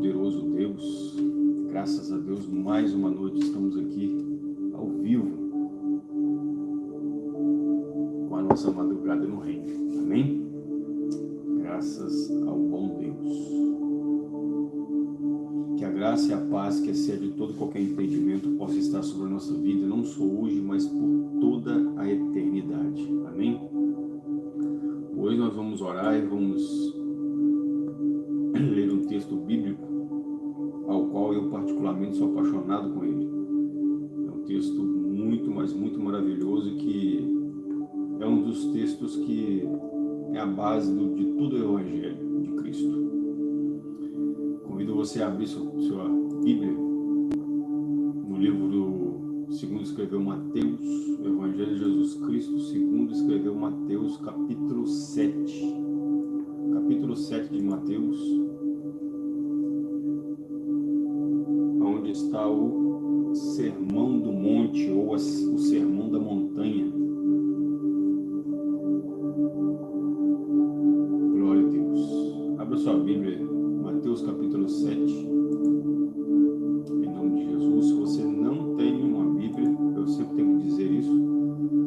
poderoso Deus, graças a Deus, mais uma noite estamos aqui ao vivo com a nossa madrugada no reino. Amém? Graças ao bom Deus. Que a graça e a paz que excede todo qualquer entendimento possa estar sobre a nossa vida, não só hoje, mas por toda a eternidade. Amém? Hoje nós vamos orar e vamos ler um texto bíblico particularmente sou apaixonado com ele. É um texto muito, mas muito maravilhoso que é um dos textos que é a base do, de todo o Evangelho de Cristo. Convido você a abrir sua, sua Bíblia no livro do segundo escreveu Mateus, o Evangelho de Jesus Cristo, segundo escreveu Mateus, capítulo 7. Capítulo 7 de Mateus, está o Sermão do Monte ou o Sermão da Montanha. Glória a Deus. Abra sua Bíblia, Mateus capítulo 7. Em nome de Jesus. Se você não tem uma Bíblia, eu sempre tenho que dizer isso.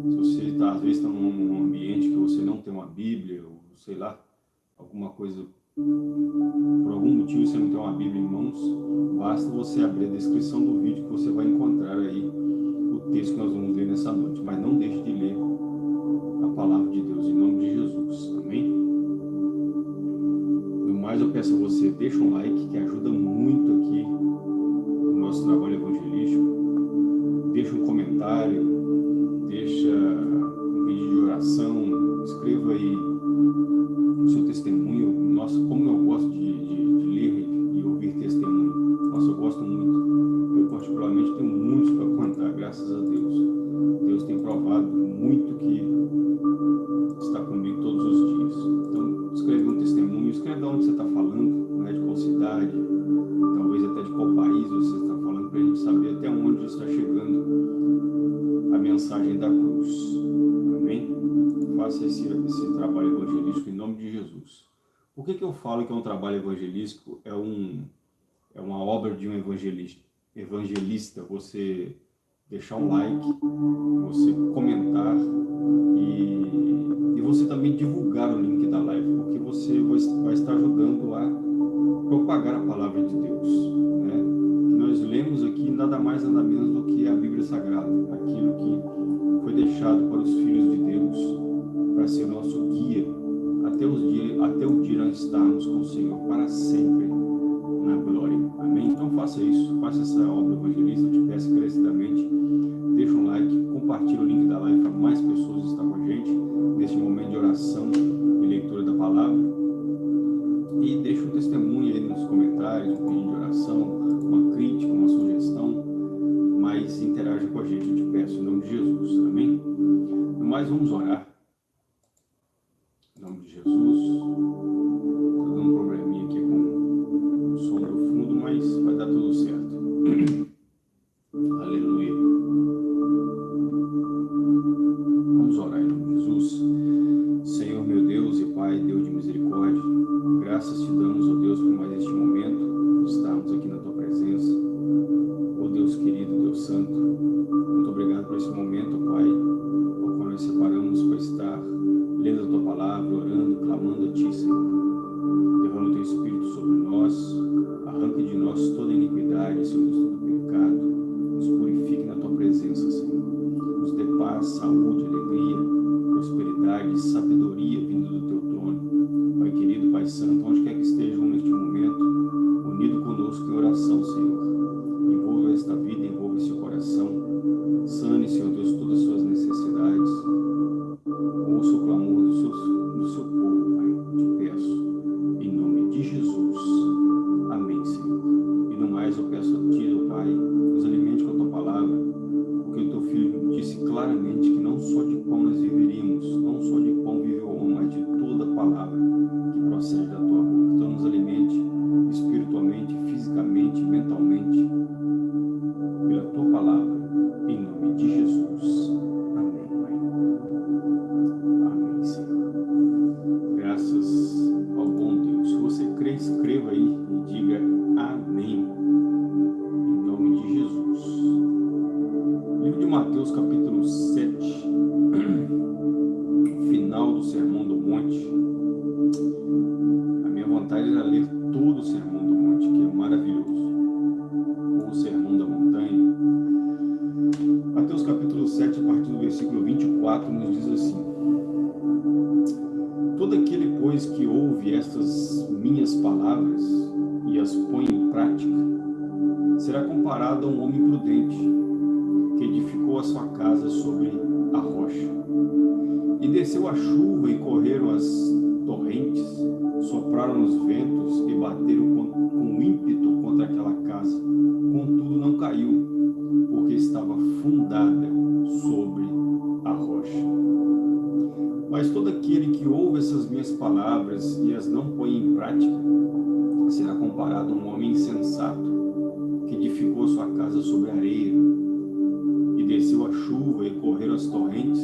Se você está, às vezes, está num ambiente que você não tem uma Bíblia, ou sei lá, alguma coisa por algum motivo você não tem uma Bíblia em mãos, basta você abrir a descrição do vídeo que você vai encontrar aí o texto que nós vamos ler nessa noite. Mas não deixe de ler a palavra de Deus em nome de Jesus. Amém? No mais, eu peço a você, deixa um like que ajuda muito aqui o nosso trabalho evangelístico. Deixa um comentário, deixa um vídeo de oração, escreva aí o seu testemunho. Nossa, como eu gosto de, de, de ler gosto muito. Eu, particularmente, tenho muitos para contar, graças a Deus. Deus tem provado muito que está comigo todos os dias. Então, escreve um testemunho, escreve de onde você está falando, né, de qual cidade, talvez até de qual país você está falando, para a gente saber até onde está chegando a mensagem da cruz. Amém? Faça esse, esse trabalho evangelístico em nome de Jesus. Por que, que eu falo que é um trabalho evangelístico? É, um, é uma obra de um evangelista. evangelista. Você deixar um like, você comentar e, e você também divulgar o link da live, porque você vai estar ajudando a propagar a palavra de Deus. Né? Nós lemos aqui nada mais nada menos do que a Bíblia Sagrada, aquilo que foi deixado para os filhos de Deus, para ser nosso guia até, os dias, até o dia nós estarmos com o Senhor para sempre. Então faça isso, faça essa obra evangelista, te peço encarecidamente. Deixa um like, compartilhe o link da live para mais pessoas estar com a gente neste momento de oração e leitura da palavra. E deixa um testemunho aí nos comentários, um pedido de oração, uma crítica, uma sugestão, mas interaja com a gente, eu te peço, em nome de Jesus. Amém? No mais, vamos orar. Em nome de Jesus. Palavra, orando, clamando a Ti, Senhor. Derrama o Teu Espírito sobre nós, arranque de nós toda iniquidade, Senhor Mas todo aquele que ouve essas minhas palavras e as não põe em prática, será comparado a um homem insensato que edificou sua casa sobre areia e desceu a chuva e correram as torrentes,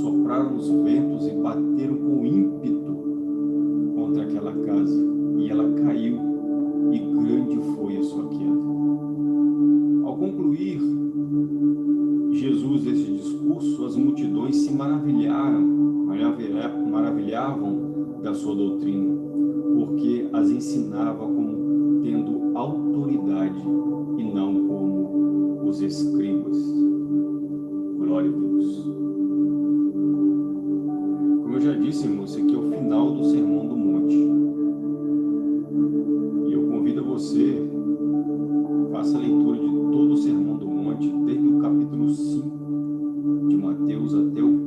sopraram os ventos e bateram com ímpeto contra aquela casa e ela caiu e grande foi a sua queda. Ao concluir discurso, as multidões se maravilharam, maravilhavam da sua doutrina, porque as ensinava como tendo autoridade e não como os escribas. Glória a Deus. Como eu já disse, irmãos, aqui é o final do Sermão do Monte. Deus é ateu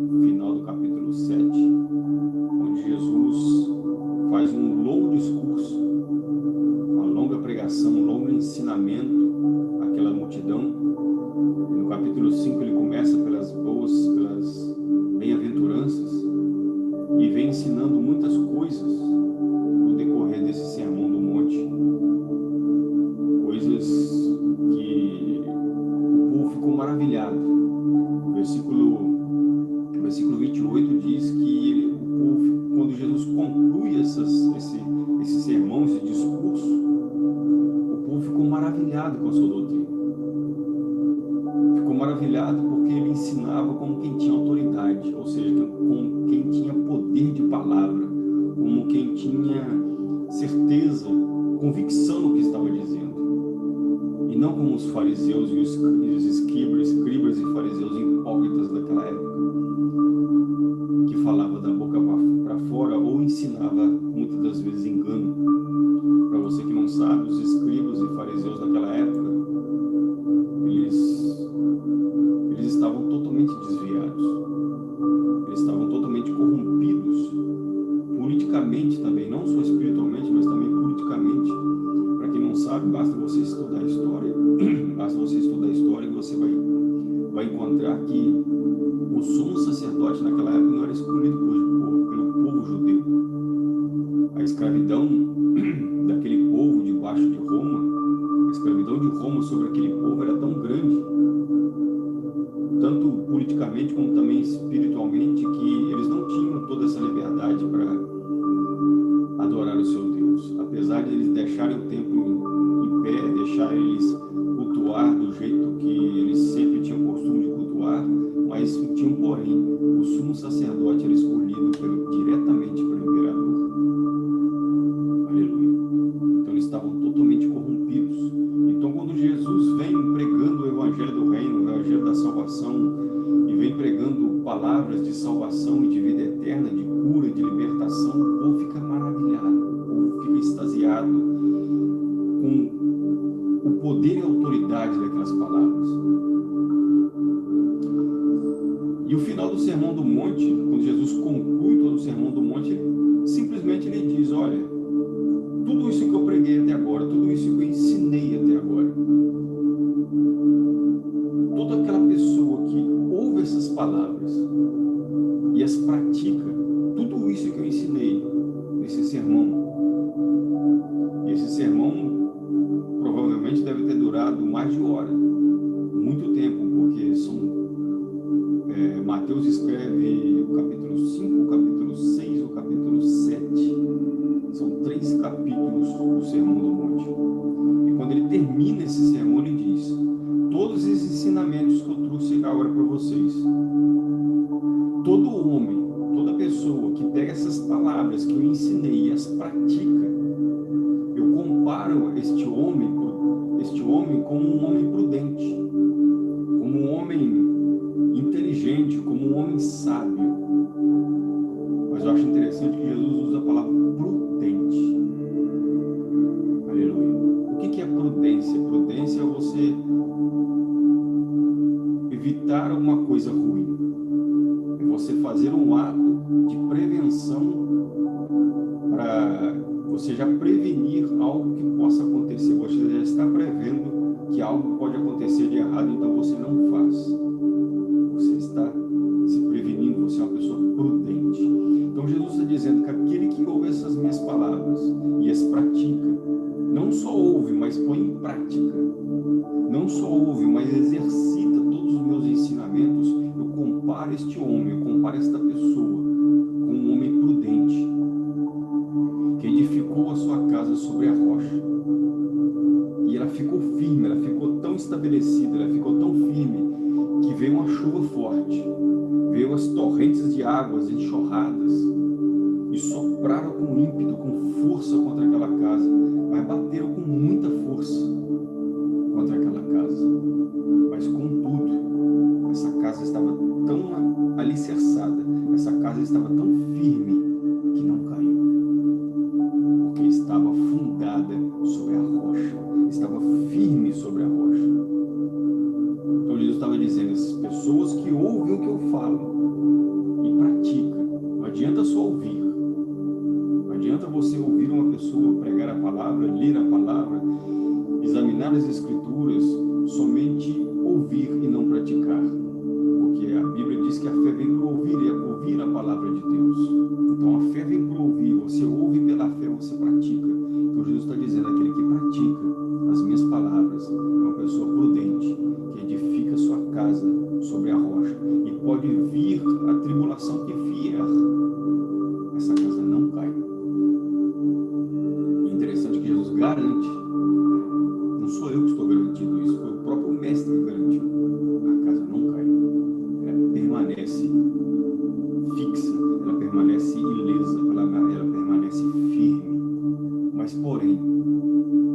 Mas tinha um porém, o sumo sacerdote era escolhido história muito tempo, porque são, é, Mateus escreve o capítulo 5, o capítulo 6, o capítulo 7. São três capítulos do Sermão do Monte. E quando ele termina esse sermão, algo pode acontecer de errado, então você não faz. rocha, estava firme sobre a rocha. Então Jesus estava dizendo, essas pessoas que ouvem o que eu falo e praticam, não adianta só ouvir, não adianta você ouvir uma pessoa pregar a palavra, ler a palavra, examinar as escrituras,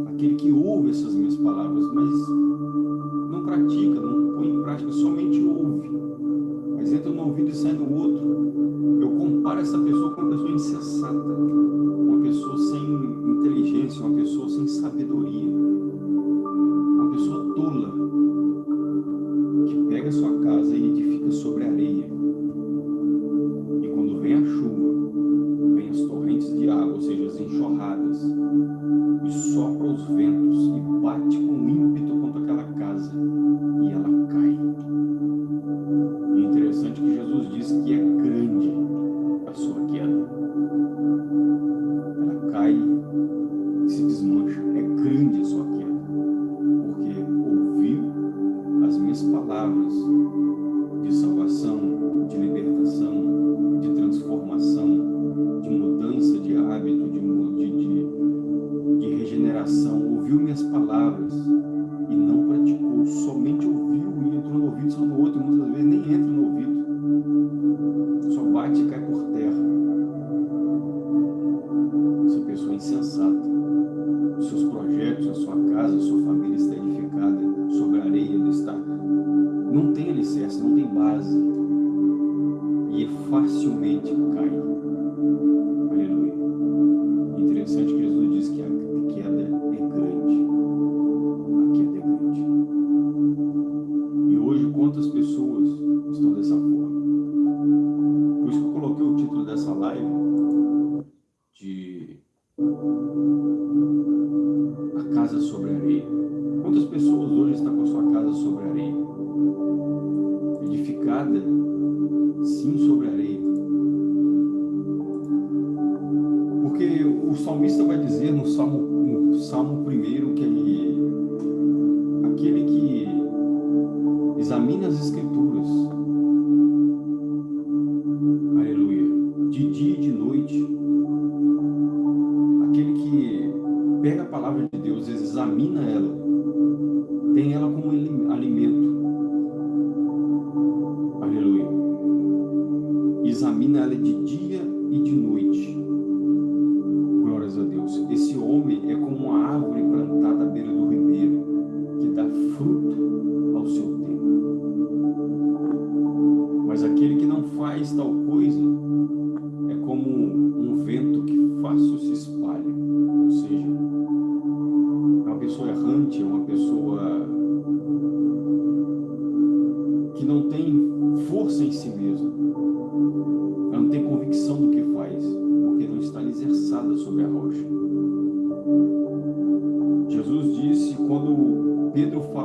aquele que ouve essas minhas palavras, mas não pratica, não põe em prática, somente ouve, mas entra no ouvido e sai no outro. Eu comparo essa pessoa com uma pessoa insensata, uma pessoa sem inteligência, uma pessoa sem sabedoria, uma pessoa tola. coração, ouviu minhas palavras e não praticou somente Porque o salmista vai dizer no Salmo, no Salmo 1 que ele, é aquele que examina as escrituras, aleluia, de dia e de noite, aquele que pega a palavra de Deus, examina ela,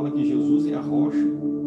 fala que Jesus é a rocha.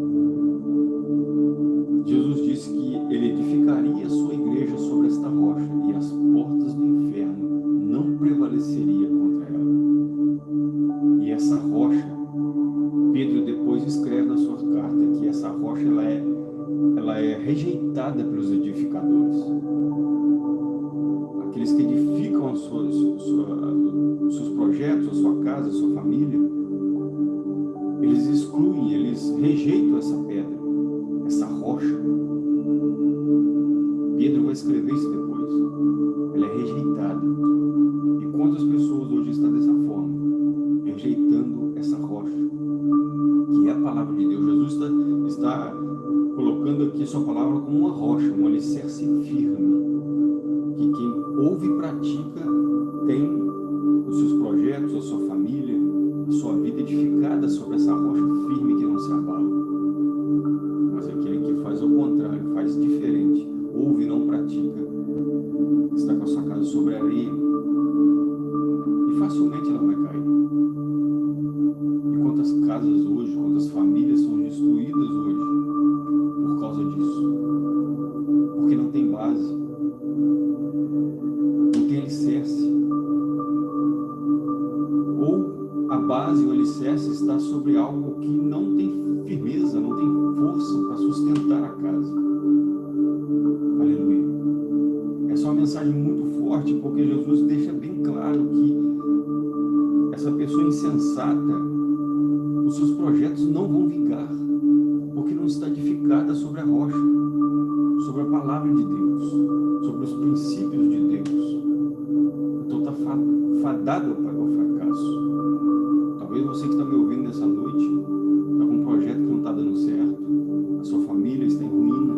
ouve e pratica tem Deus, sobre os princípios de Deus. Então está fadado o fracasso. Talvez você que está me ouvindo nessa noite, está com um projeto que não está dando certo, a sua família está em ruína,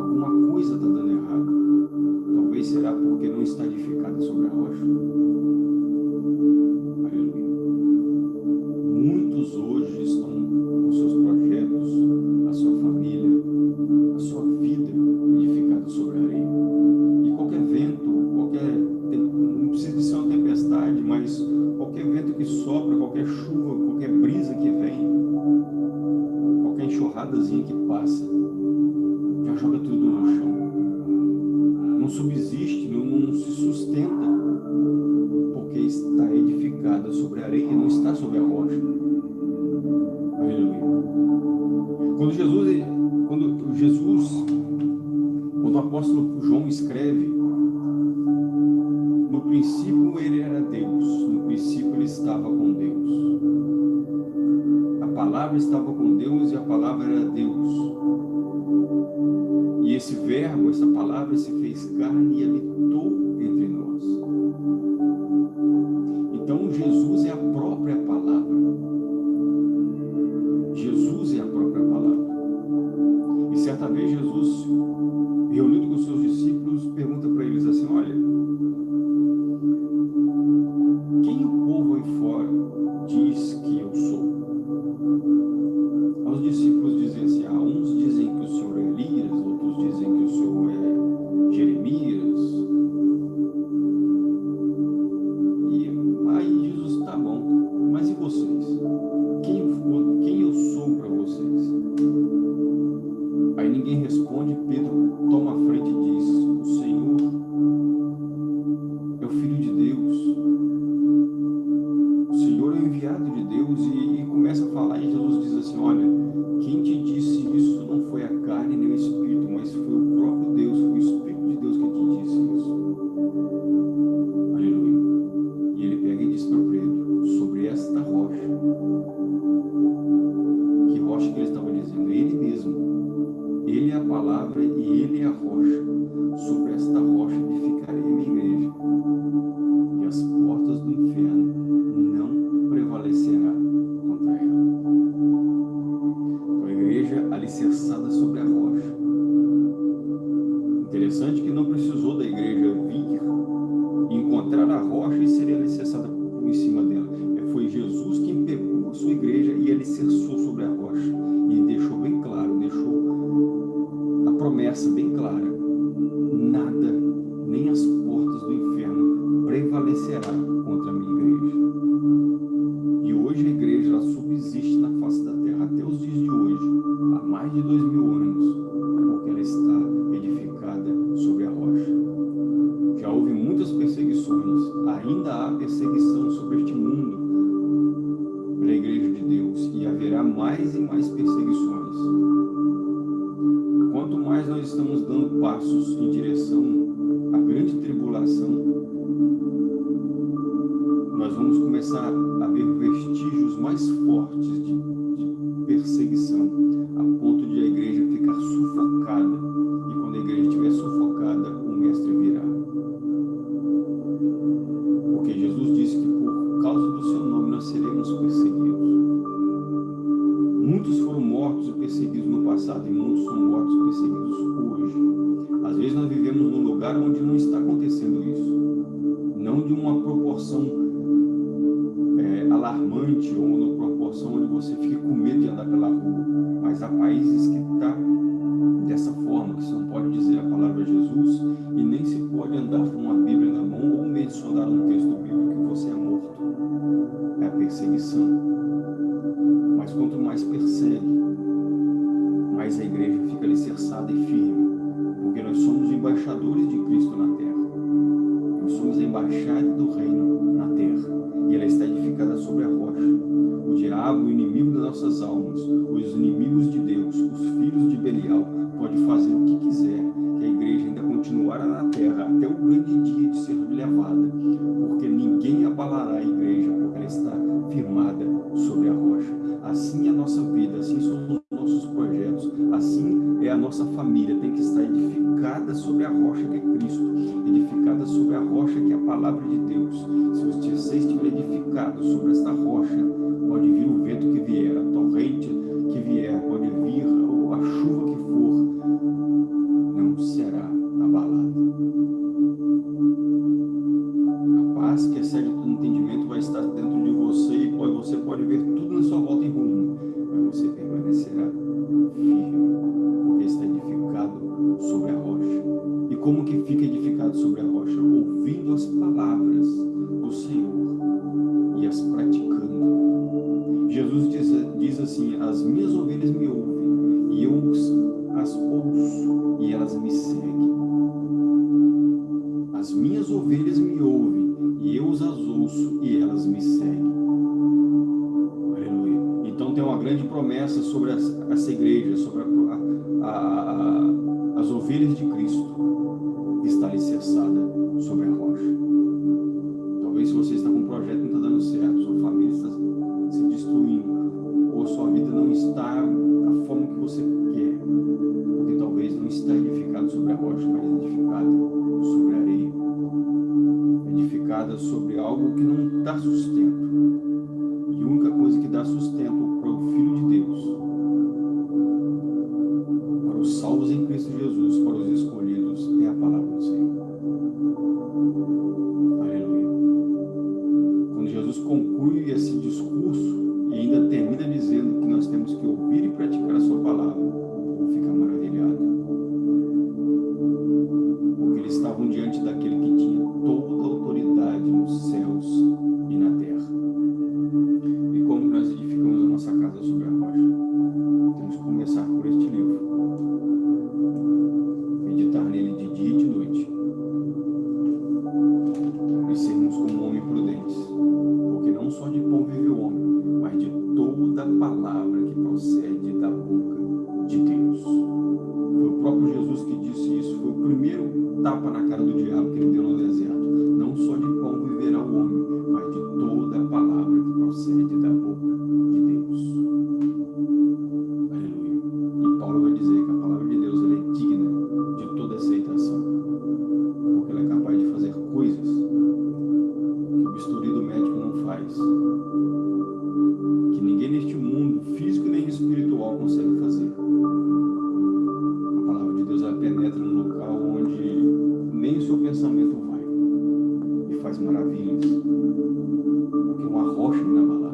alguma coisa está dando errado. Talvez será porque não está edificada sobre a rocha. Aleluia. Muitos hoje estão o apóstolo João escreve, no princípio ele era Deus, no princípio ele estava com Deus. A palavra estava com Deus e a palavra era Deus. E esse verbo, essa palavra se fez carne e habitou entre nós. Então Jesus é a própria ninguém responde, Pedro toma a frente e diz, o Senhor é o Filho de Deus, o Senhor é o enviado de Deus, e, e começa a falar, e Jesus diz assim, olha, mortos e perseguidos no passado e muitos são mortos e perseguidos hoje. Às vezes nós vivemos num lugar onde não está acontecendo isso. Não de uma proporção é, alarmante ou numa proporção onde você fique com medo de andar pela rua. Mas há países que estão tá dessa forma, que você não pode dizer a palavra Jesus e nem se pode andar com uma Bíblia na mão ou mencionar um texto bíblico que você é morto. É a perseguição. E firme. Porque nós somos embaixadores de Cristo na terra. Nós somos a embaixada do reino na terra e ela está edificada sobre a rocha. O diabo, o inimigo das nossas almas, os inimigos de Deus, os filhos de Belial, pode fazer o que quiser, que a igreja ainda continuará na terra até o grande dia de ser levada, porque ninguém abalará a igreja, porque ela está firmada sobre a rocha. Assim é a nossa vida, assim nossa família, tem que estar edificada sobre a rocha que é Cristo, edificada sobre a rocha que é a palavra de Deus. Se você estiver edificado sobre esta rocha, pode vir o vento que vier, tem uma grande promessa sobre essa igreja, sobre a, a, a, as ovelhas de Cristo, está alicerçada sobre a rocha. Talvez se você está com um projeto que não está dando certo, sua família está se destruindo, ou sua vida não está da forma que você quer, porque talvez não está edificado sobre a rocha, mas edificado sobre a areia, edificada sobre algo que não dá sustento. 活珅干嘛的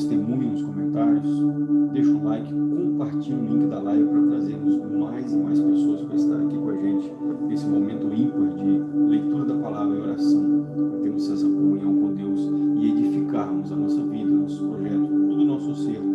testemunho nos comentários, deixa um like, compartilha o link da live para trazermos mais e mais pessoas para estar aqui com a gente nesse momento ímpar de leitura da palavra e oração, para termos essa comunhão com Deus e edificarmos a nossa vida, nosso projeto, todo o nosso ser.